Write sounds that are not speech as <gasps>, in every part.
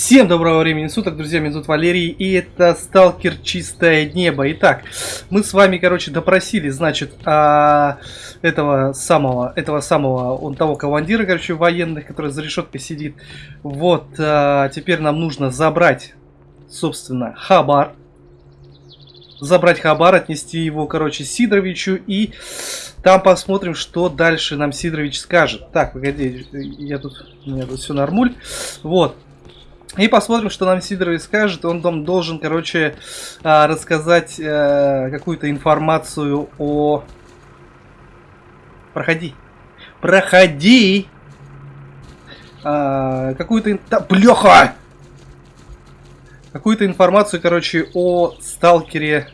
Всем доброго времени суток, друзья, меня зовут Валерий, и это Сталкер Чистое Небо. Итак, мы с вами, короче, допросили, значит, а, этого самого, этого самого, он того командира, короче, военных, который за решеткой сидит. Вот, а, теперь нам нужно забрать, собственно, хабар. Забрать хабар, отнести его, короче, Сидоровичу, и там посмотрим, что дальше нам Сидорович скажет. Так, погоди, я тут, у меня тут все нормуль. Вот. И посмотрим, что нам Сидорович скажет. Он там должен, короче, а, рассказать э, какую-то информацию о... Проходи. Проходи! А, какую-то... Да, блеха! Какую-то информацию, короче, о сталкере...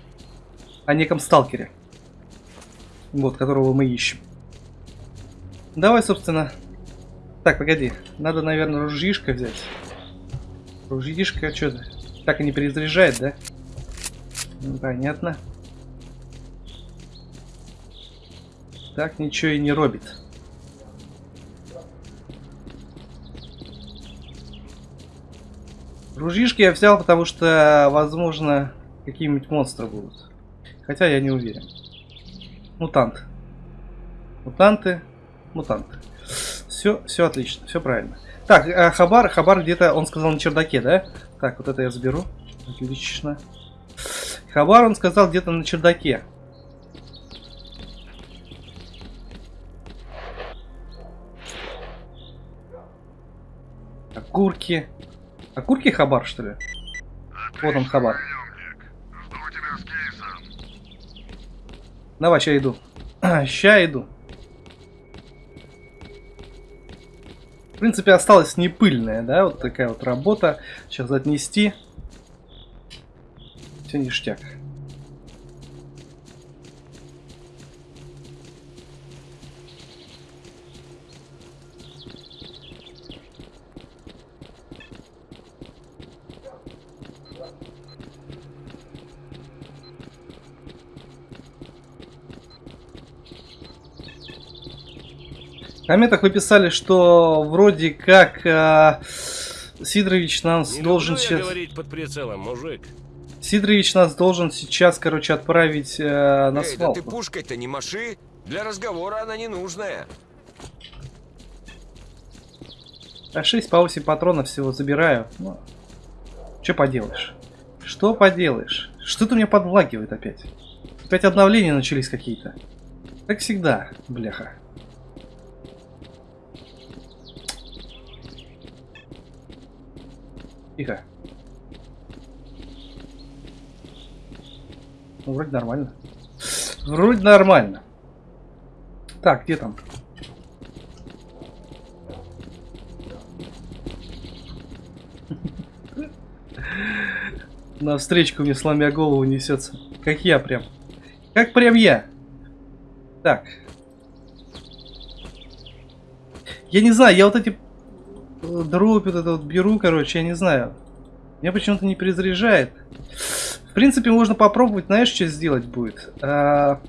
О неком сталкере. Вот, которого мы ищем. Давай, собственно... Так, погоди. Надо, наверное, ружьишко взять. Ружьишка что-то так и не перезаряжает, да? Ну, понятно. Так ничего и не робит. Ружьишки я взял, потому что, возможно, какие-нибудь монстры будут. Хотя я не уверен. Мутант. Мутанты. Мутанты. Все, все отлично, все правильно. Так, а Хабар, Хабар где-то, он сказал на чердаке, да? Так, вот это я заберу. Отлично. Хабар, он сказал где-то на чердаке. Окурки. Окурки Хабар, что ли? Вот он, Хабар. Давай, ща иду. <clears throat> ща иду. Принципе, осталась не пыльная, да, вот такая вот работа. Сейчас отнести. Все ништяк. Комментах вы писали, что вроде как э, Сидорович нас не должен сейчас... говорить под прицелом, мужик. Сидорович нас должен сейчас, короче, отправить э, на Эй, свалку. да ты пушкой-то не маши. Для разговора она не нужная. А 6 по 8 патронов всего забираю. Ну, что поделаешь? Что поделаешь? Что-то меня подлагивает опять. Опять обновления начались какие-то. Как всегда, бляха. Тихо. Ну, вроде нормально. Вроде нормально. Так, где там? На встречку мне сломя голову несется. Как я прям. Как прям я. Так. Я не знаю, я вот эти дробь вот это вот беру, короче, я не знаю. Меня почему-то не перезаряжает. В принципе, можно попробовать, знаешь, что сделать будет? А...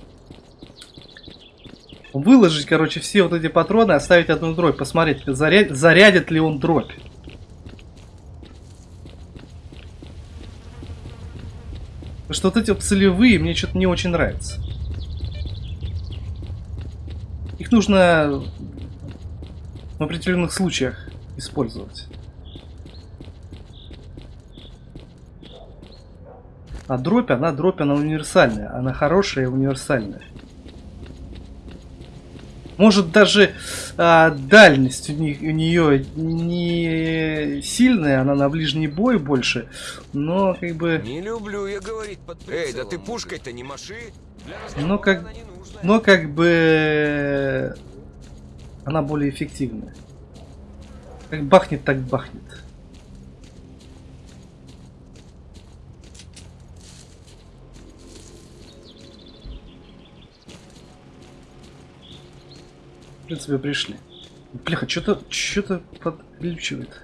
Выложить, короче, все вот эти патроны, оставить одну дробь, посмотреть, заряд... зарядит ли он дробь. Что вот эти целевые мне что-то не очень нравятся. Их нужно в определенных случаях использовать. А дробь, она дробь, она универсальная. Она хорошая и универсальная. Может даже а, дальность у, них, у нее не сильная, она на ближний бой больше, но как бы... Не люблю я говорить под прицелом. Эй, да ты пушкой-то не маши. Но как, но как бы она более эффективная. Как бахнет, так бахнет. В принципе, пришли. Бляха, что-то что-то подключивает.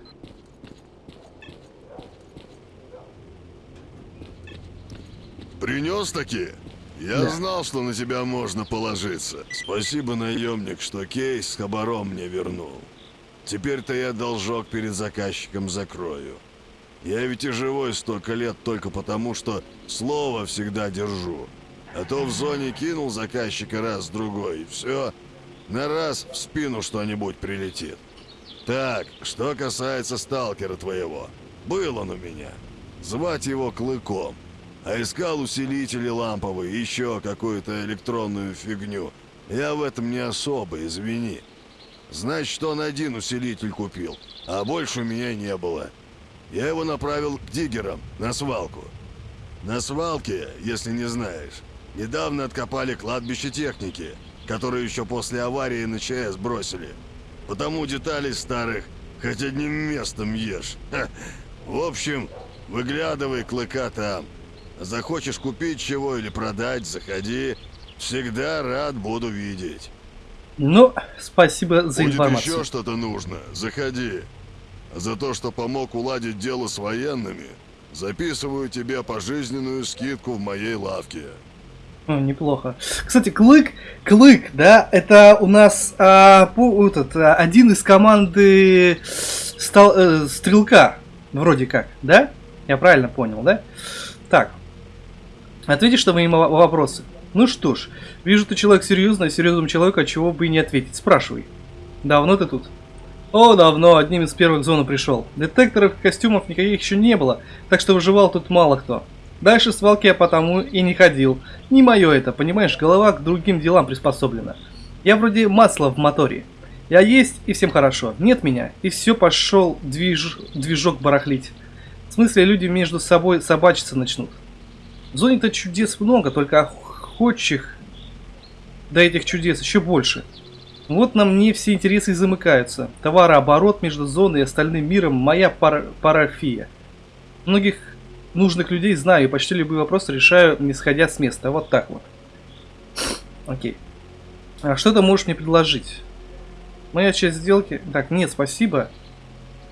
Принес такие? Я Да. знал, что на тебя можно положиться. Спасибо, наемник, что кейс с хабаром мне вернул. Теперь-то я должок перед заказчиком закрою. Я ведь и живой столько лет только потому, что слово всегда держу. А то в зоне кинул заказчика раз-другой, и все. На раз в спину что-нибудь прилетит. Так, что касается сталкера твоего. Был он у меня. Звать его Клыком. А искал усилители ламповые, еще какую-то электронную фигню. Я в этом не особо, извини. Значит, он один усилитель купил, а больше у меня не было. Я его направил к диггерам, на свалку. На свалке, если не знаешь, недавно откопали кладбище техники, которую еще после аварии на ЧС бросили. Потому деталей старых хоть одним местом ешь. Ха. В общем, выглядывай клыка там. Захочешь купить чего или продать, заходи. Всегда рад буду видеть. Ну, спасибо за Будет информацию. еще что-то нужно, заходи. За то, что помог уладить дело с военными, записываю тебе пожизненную скидку в моей лавке. Ну, неплохо. Кстати, Клык, Клык, да, это у нас а, по- этот, а, один из команды стал, э, Стрелка, вроде как, да? Я правильно понял, да? Так, ответишь на мои мо- вопросы? Ну что ж, вижу, ты человек серьезный, а серьезному человеку чего бы и не ответить. Спрашивай. Давно ты тут? О, давно, одним из первых в зону пришел. Детекторов и костюмов никаких еще не было, так что выживал тут мало кто. Дальше свалки я потому и не ходил. Не мое это, понимаешь, голова к другим делам приспособлена. Я вроде масла в моторе. Я есть, и всем хорошо. Нет меня, и все пошел движ... движок барахлить. В смысле, люди между собой собачиться начнут. В зоне-то чудес много, только охотчих до этих чудес еще больше. Вот на мне все интересы и замыкаются. Товарооборот между зоной и остальным миром – моя пара парафия. Многих нужных людей знаю и почти любые вопросы решаю, не сходя с места. Вот так вот. Окей. А что ты можешь мне предложить? Моя часть сделки... Так, нет, спасибо.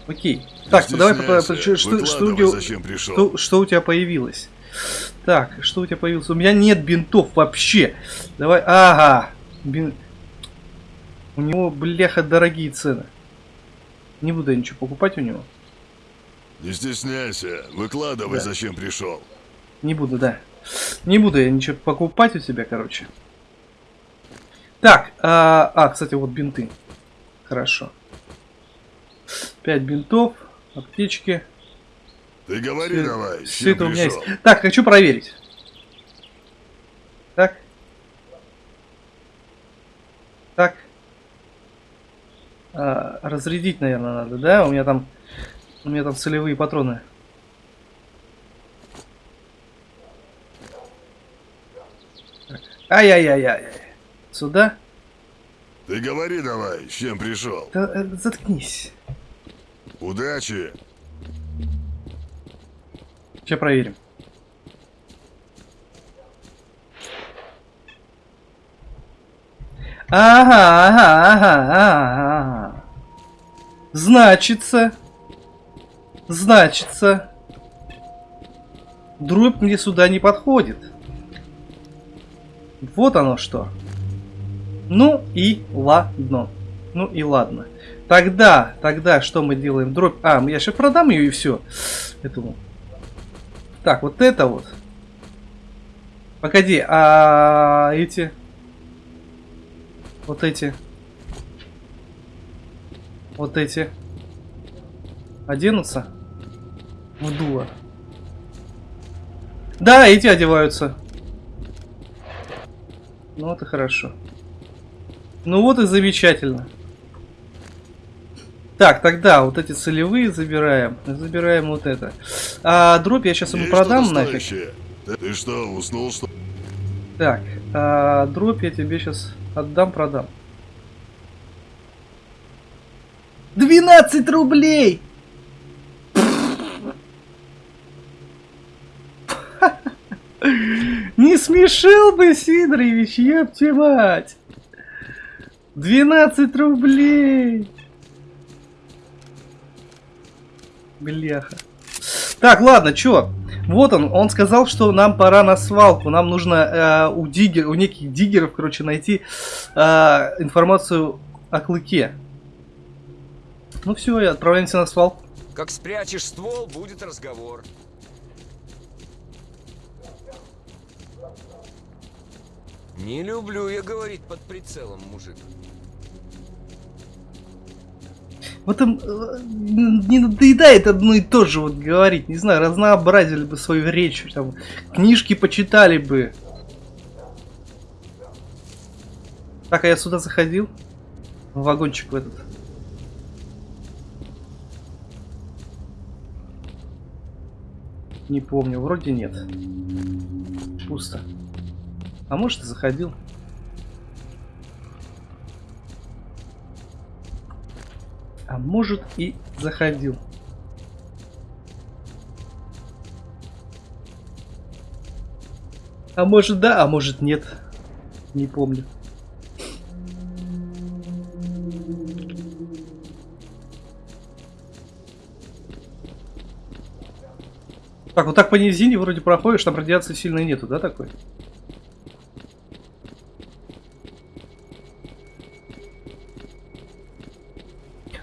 Окей. Так, давай... Что, что, зачем пришел. что, что у тебя появилось? Так, что у тебя появилось? У меня нет бинтов вообще. Давай, ага. Бин... У него, бляха, дорогие цены. Не буду я ничего покупать у него. Не стесняйся, выкладывай, Да. зачем пришел. Не буду, да. Не буду я ничего покупать у тебя, короче. Так, а, а, кстати, вот бинты. Хорошо. Пять бинтов, аптечки. Ты говори Всё- давай, чем это у меня есть. Так, хочу проверить. Так. Так. А, разрядить, наверное, надо, да? У меня там, у меня там целевые патроны. Ай-яй-яй-яй. Сюда. Ты говори давай, с чем пришел. Да, э, заткнись. Удачи. Сейчас проверим. Ага, ага, ага, ага. Значится. Значится. Дробь мне сюда не подходит. Вот оно что. Ну и ладно. Ну и ладно. Тогда, тогда что мы делаем? Дробь. А, я сейчас продам ее и все. Этому. Так, вот это вот. Погоди, а эти? Вот эти. Вот эти. Оденутся? В дуло. Да, эти одеваются. Ну и хорошо. Ну вот и замечательно. Так, тогда вот эти целевые забираем. Забираем вот это. А дробь я сейчас ему Есть продам нафиг. Ты, что, уснул что? Так, а, дробь я тебе сейчас отдам, продам. 12 рублей! <laughs> Не смешил бы, Сидорович, ёпте мать! 12 рублей! Бляха. Так, ладно, чё? Вот он, он сказал, что нам пора на свалку. Нам нужно э, у диггер, у неких диггеров, короче, найти э, информацию о клыке. Ну все, отправляемся на свалку. Как спрячешь ствол, будет разговор. Не люблю я говорить под прицелом, мужик. Вот им э, не надоедает одно и то же вот говорить. Не знаю, разнообразили бы свою речь, там, книжки почитали бы. Так, а я сюда заходил? В вагончик в этот. Не помню, вроде нет. Пусто. А может и заходил. А может и заходил. А может да, а может нет. Не помню. Так, вот так по низине вроде проходишь, там радиации сильной нету, да, такой?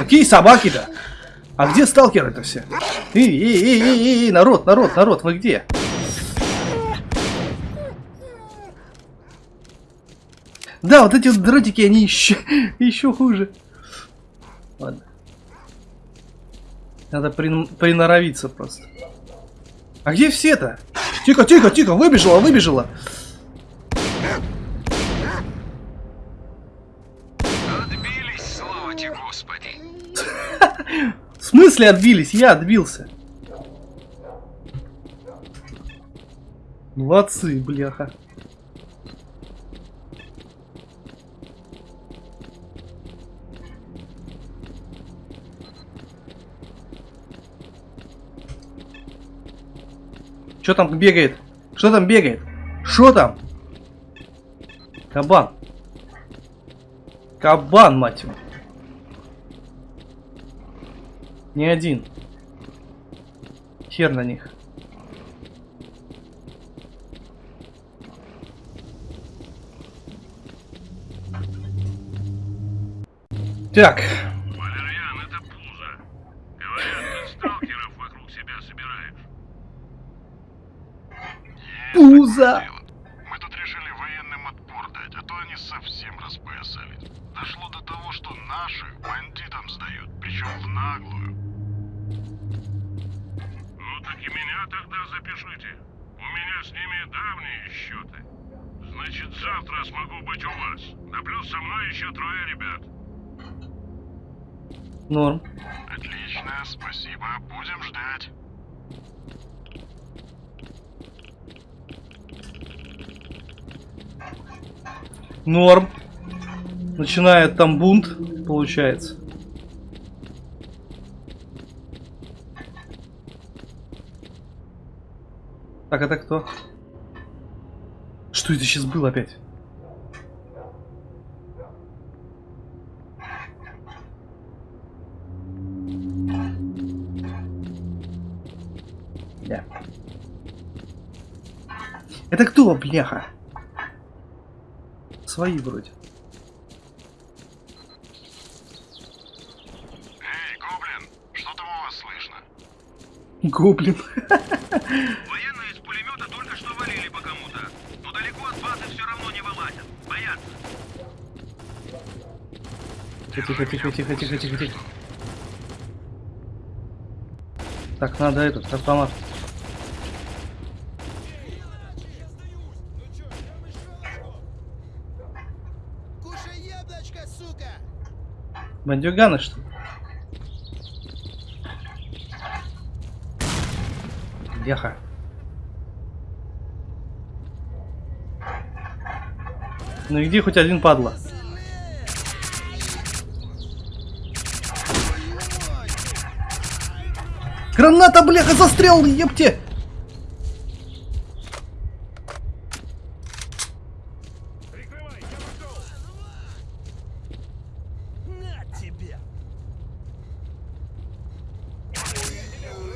Какие собаки-то? А где сталкеры-то все? Эй, эй, эй, эй, эй, народ, народ, народ, вы где? Да, вот эти дротики, они еще, <laughs> еще хуже. Ладно. Надо при, приноровиться просто. А где все-то? Тихо, тихо, тихо, выбежала, выбежала. Смысле отбились? Я отбился. Молодцы, бляха. Что там бегает? Что там бегает? Что там? Кабан. Кабан, мать его. Не один. Хер на них. Так. Валерьян, это пузо. Говорят, ты сталкеров вокруг себя собираешь. Пузо. Мы тут решили военным отпор дать, а то они совсем распоясались. Дошло до того, что наши бандитам сдают, причем в наглую. Ну так и меня тогда запишите. У меня с ними давние счеты. Значит, завтра смогу быть у вас. Да плюс со мной еще трое ребят. Норм. Отлично, спасибо. Будем ждать. Норм. Начинает там бунт, получается. Так, это кто? Что это сейчас было опять? Это кто, бляха? Свои вроде. Эй, Гоблин, что там у вас слышно? Гоблин. Военные из пулемета только что валили по кому-то. Но далеко от базы все равно не вылазят. Боятся. Тихо, тихо, тихо, тихо, тихо, тихо. Так, надо этот автомат. Бандюганы, что ли? Леха. Ну и где хоть один падла? Граната, бляха, застрял, епте! Прикрывай, я пошел! На тебе!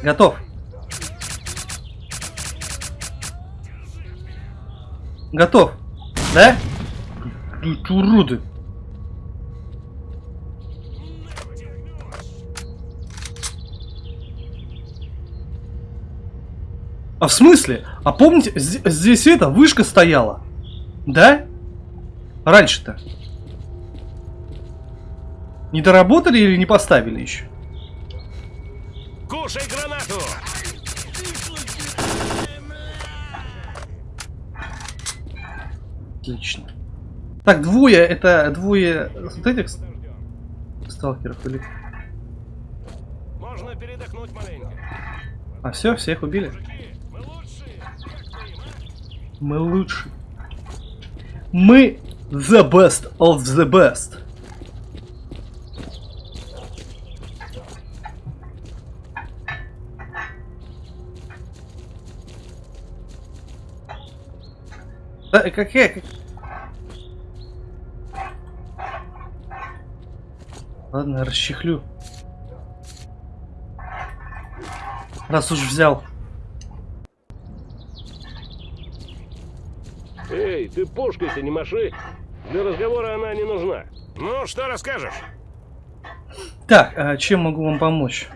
Готов. Готов. Да? Уроды. А в смысле? А помните, здесь это, вышка стояла? Да? Раньше-то. Не доработали или не поставили еще? Кушай гранату! Отлично. Так, двое, это двое вот этих сталкеров или... Можно передохнуть маленько. А все, всех убили? Мы лучшие! Лучше. Мы the best of the best. Да, какая... как- Ладно, расчехлю. Раз уж взял. Эй, ты пушкой-то не маши. Для разговора она не нужна. Ну, что расскажешь? Так, а чем могу вам помочь?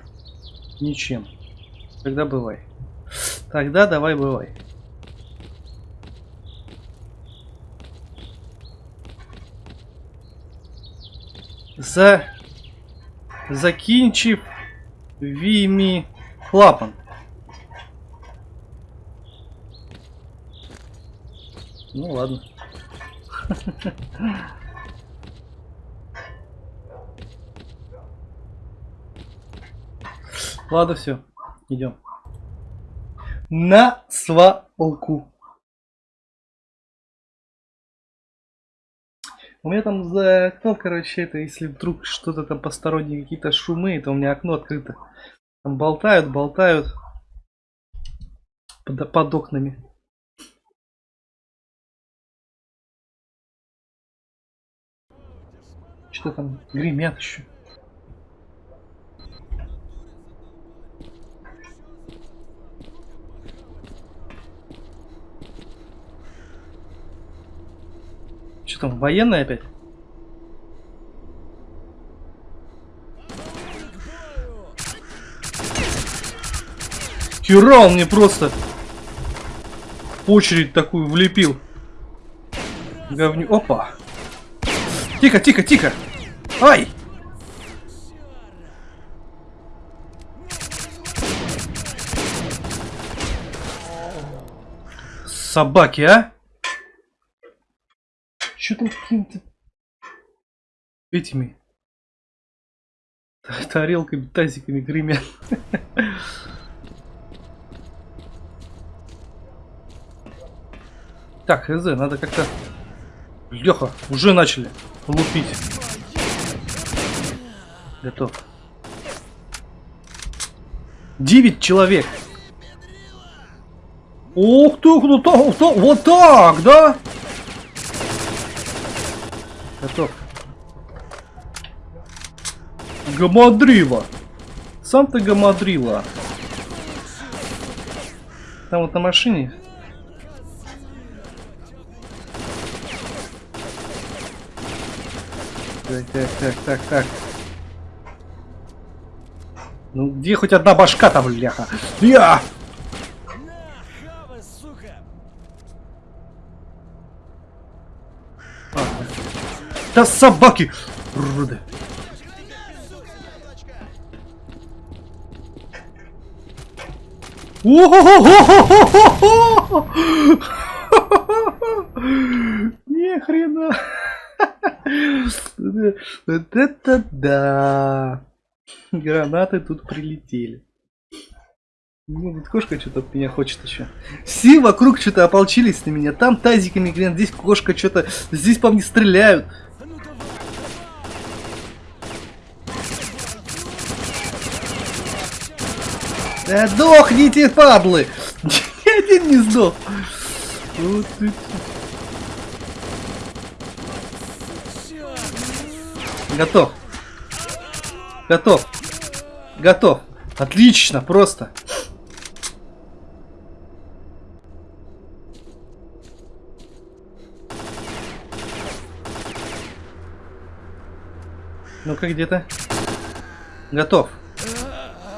Ничем. Тогда бывай. Тогда давай бывай. За... Закинчив Вими Клапан. Ну ладно. <laughs> Ладно, все. Идем. На свалку. У меня там за окном, короче, это, если вдруг что-то там посторонние какие-то шумы, это у меня окно открыто. Там болтают, болтают под, под окнами. Что там гремят еще? Что там, военные опять? Хера мне просто очередь такую влепил. Говню. Опа. Тихо, тихо, тихо. Ай! Собаки, а? Че там какими-то этими та- тарелками, тазиками гремят? Так, хз, надо как-то... Леха, уже начали лупить. Готов. Девять человек. Ух ты, ну вот так, вот так, да? Готов. Гамадрила. Сам ты гамадрила. Там вот на машине. Так, так, так, так, так. Ну где хоть одна башка там, бляха? Я! Хава, сука! Ладно. Да собаки! Уроды. Ни хрена. Вот это да. Гранаты тут прилетели. Ну, вот кошка что-то от меня хочет еще. Все вокруг что-то ополчились на меня. Там тазиками грен, здесь кошка что-то. Здесь по мне стреляют. Да дохните, падлы! <laughs> Ни один не сдох. Вот Готов. Готов. Готов. Отлично, просто. Ну-ка, где-то. Готов.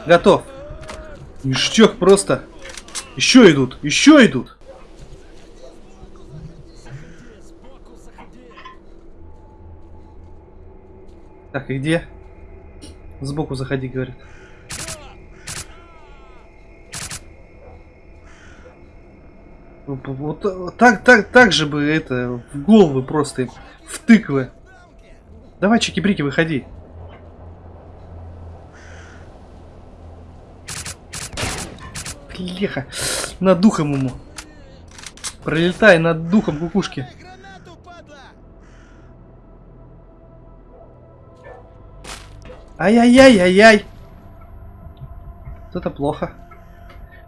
Готов. Ништяк просто. Еще идут, еще идут. Так, и где? Сбоку заходи, говорит. Вот, так, так, так же бы это в головы просто в тыквы. Давай, чики-брики, выходи. Леха, над духом ему. Пролетай над духом кукушки. Ай-яй-яй-яй-яй. Вот это плохо.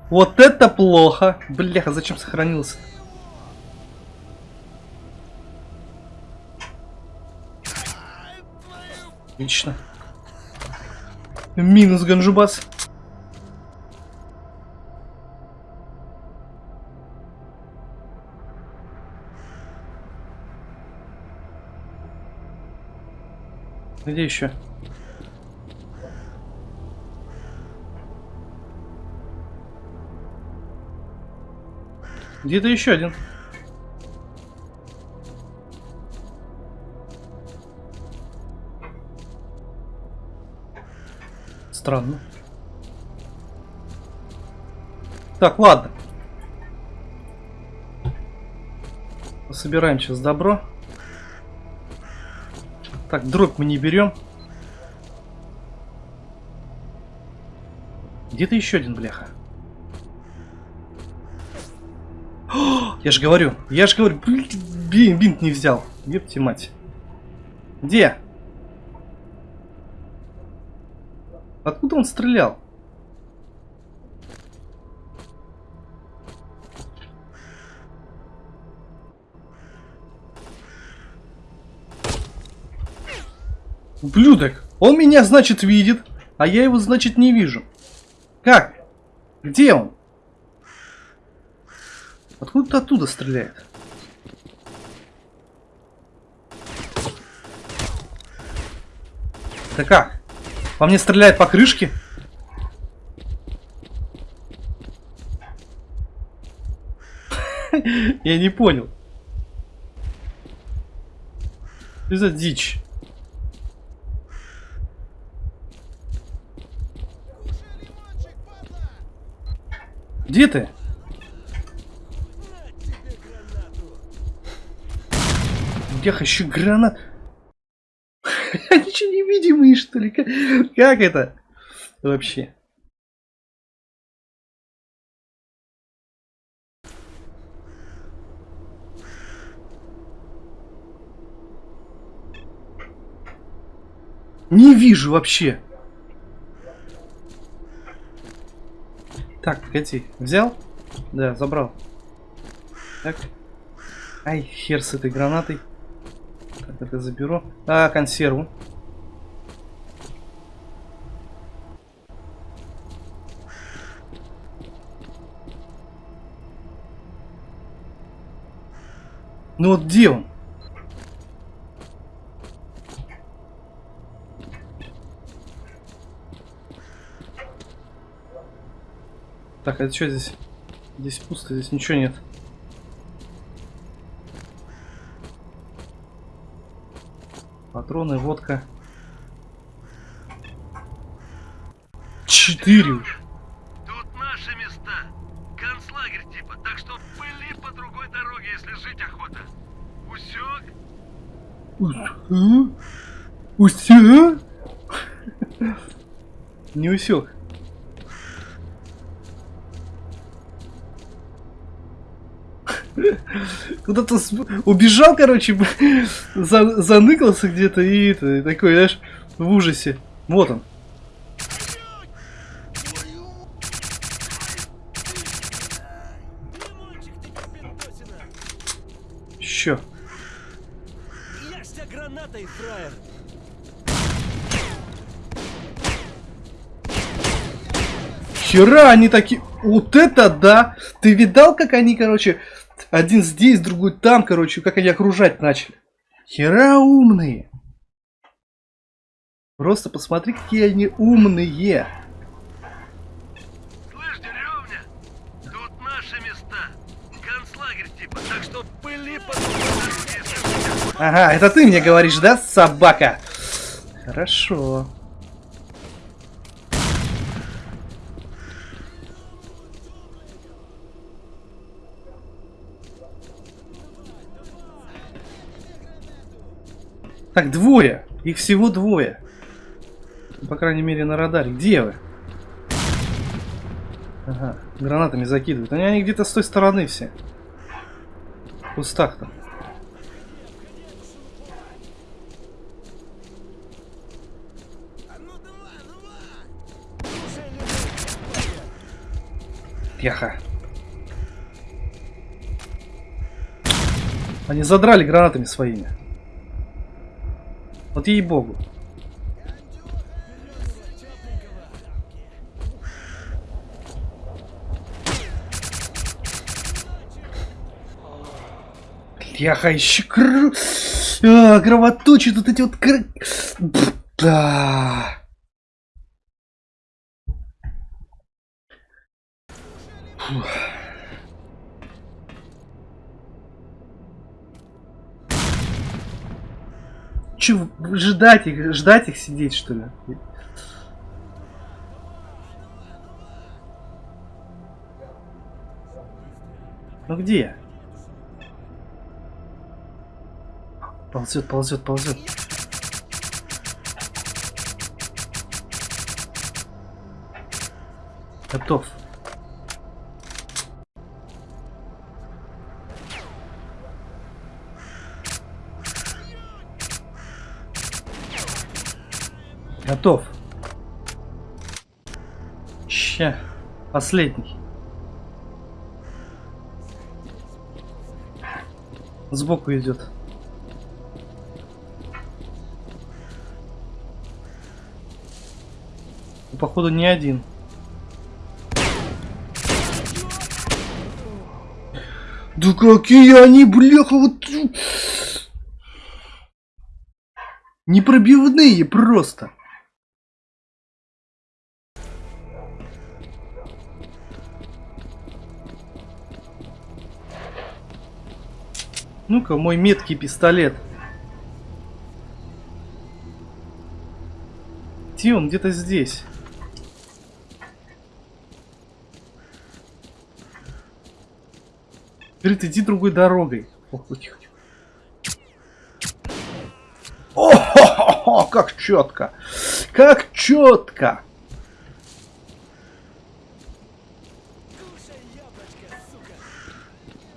Вот это плохо. Бляха, зачем сохранился? Отлично. Минус Ганжубас. Где еще? Где-то еще один. Странно. Так, ладно. Собираем сейчас добро. Так, дробь мы не берем. Где-то еще один бляха. О, <gasps> я же говорю, я же говорю, блин, бинт не взял. Ёпти мать. Где? Откуда он стрелял? Ублюдок! Он меня, значит, видит, а я его, значит, не вижу. Как? Где он? Откуда-то оттуда стреляет. Да как? По мне стреляет по крышке? <laughs> Я не понял. Что за дичь? Где ты? Я хочу гранат. <laughs> Они что, невидимые, что ли? Как, как это? Вообще. Не вижу вообще. Так, погоди. Взял? Да, забрал. Так. Ай, хер с этой гранатой. Так, это заберу. А, консерву. Ну вот где он? Так, а что здесь? Здесь пусто, здесь ничего нет. Патроны, водка. Четыре уж. Тут наши места. Концлагерь типа, так что пыли по другой дороге, если жить охота. Усек? Усё? Не усек. куда-то с... убежал, короче, за... заныкался где-то и, это, такой, знаешь, в ужасе. Вот он. Еще. Я. Хера, они такие... Вот это да! Ты видал, как они, короче, один здесь, другой там, короче, как они окружать начали? Хера умные! Просто посмотри, какие они умные! Слышь, деревня, тут наши места. Концлагерь типа, так что пыли под Ага, это ты мне говоришь, да, собака? Хорошо. Так, двое. Их всего двое. По крайней мере, на радаре. Где вы? Ага, гранатами закидывают. Они, они где-то с той стороны все. В кустах там. Тихо. Они задрали гранатами своими. Вот ей-богу. Бляха, еще кр... а, кровоточит вот эти вот... Кр... Да. Фух. Че, ждать их, ждать их сидеть, что ли? Ну где? Ползет, ползет, ползет. Готов. Готов. Ща. Последний. Сбоку идет. Походу не один. Да какие они, бляха, вот... Непробивные просто. Ну-ка, мой меткий пистолет. Где он? Где-то здесь. Говорит, иди другой дорогой. Ох, тихо, тихо. О, хо, хо, хо, как четко. Как четко.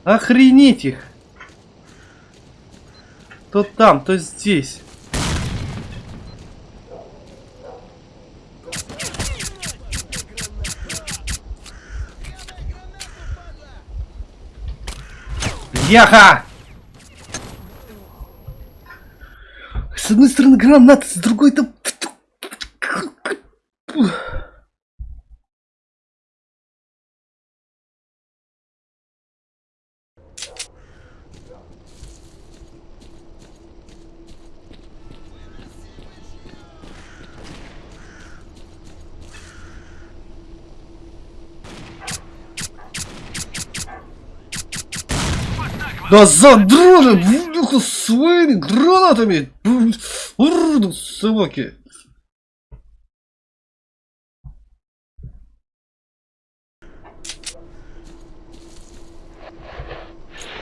Охренеть их. То там, то здесь. Яха! С одной стороны гранаты, с другой-то... Да задрали, бляха, своими гранатами! Уроды, собаки!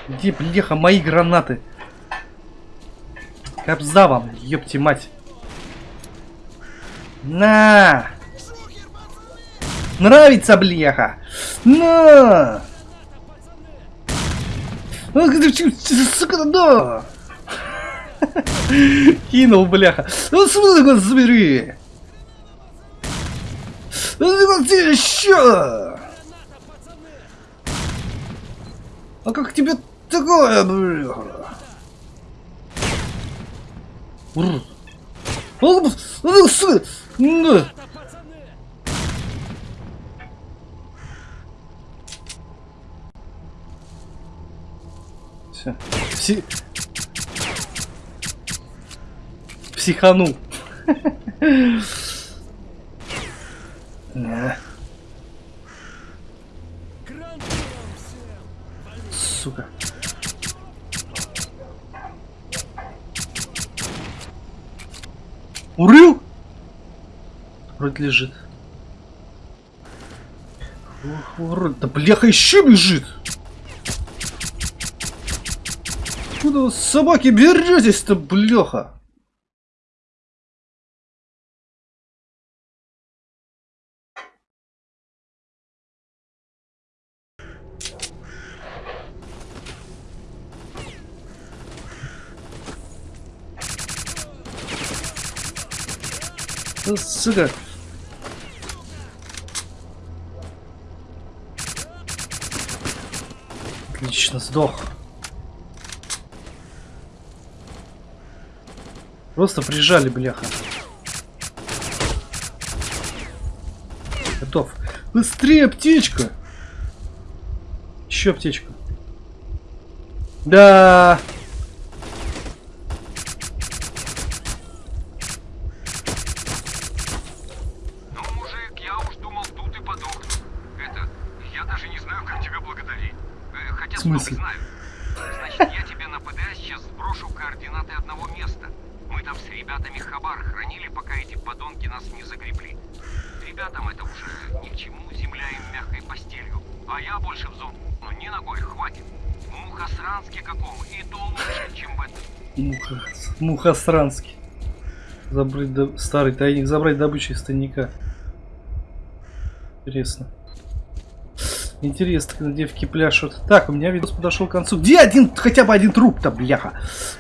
Где, бляха, мои гранаты? Кобза вам, ёпти мать. На! Нравится, бляха! На! Сука, да! Кинул, бляха. Ну, смотри, забери! Ну, ты еще! А как тебе такое, бляха? Ур! Ну, ну сука! Все. Пси... Психанул. Да. Сука. Урыл? Вроде лежит. Ох, вроде. Да бляха еще бежит. Куда вы, собаки беретесь-то, бляха? Ну, сука. Отлично, сдох. Просто прижали, бляха. Готов. Быстрее, аптечка! Еще аптечку. Да. Ну, мужик, я уж думал, тут и подохну. Это, я даже не знаю, как тебя благодарить. Э, хотя В смысле? знаю. Значит, я тебе на ПДА сейчас сброшу координаты одного места. Мы там с ребятами хабар хранили, пока эти подонки нас не загребли. Ребятам это уже ни к чему, земля им мягкой постелью. А я больше в зону ни ногой, хватит. В Мухосранске каком, и то лучше, чем в этом. Муха, Мухосранский. Забрать до- старый тайник, забрать добычу из тайника. Интересно. Интересно, когда девки пляшут. Так, у меня видос подошел к концу. Где один, хотя бы один труп-то, бляха?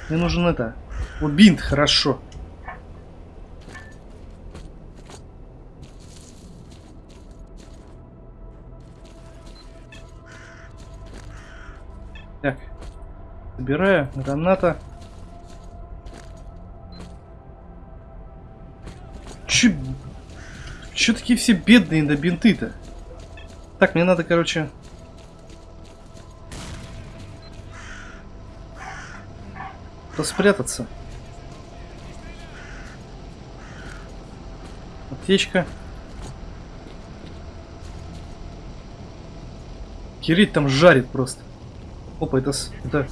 Мне нужен это. Вот хорошо. Собираю. Граната. Че... Че такие все бедные на бинты-то? Так, мне надо, короче... Спрятаться. Аптечка. Кирит там жарит просто. Опа, это, это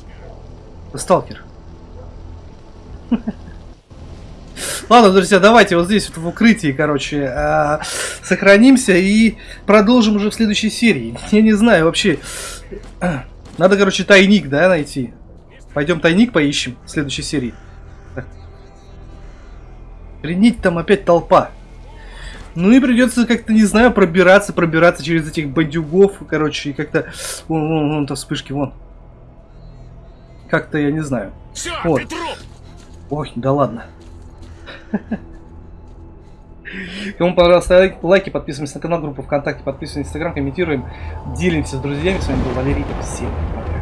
сталкер. Ладно, друзья, давайте вот здесь вот в укрытии, короче, а, сохранимся и продолжим уже в следующей серии. Я не знаю, вообще, надо, короче, тайник, да, найти. Пойдем тайник поищем в следующей серии. Охренеть, там опять толпа. Ну и придется как-то, не знаю, пробираться, пробираться через этих бандюгов, короче, и как-то... Вон, вон, вон, там вспышки, вон. Как-то, я не знаю. Все, Вот. Ой, да ладно. Кому понравилось, ставьте лайки, подписываемся на канал, группу ВКонтакте, подписываемся на Инстаграм, комментируем, делимся с друзьями. С вами был Валерий. Всем пока.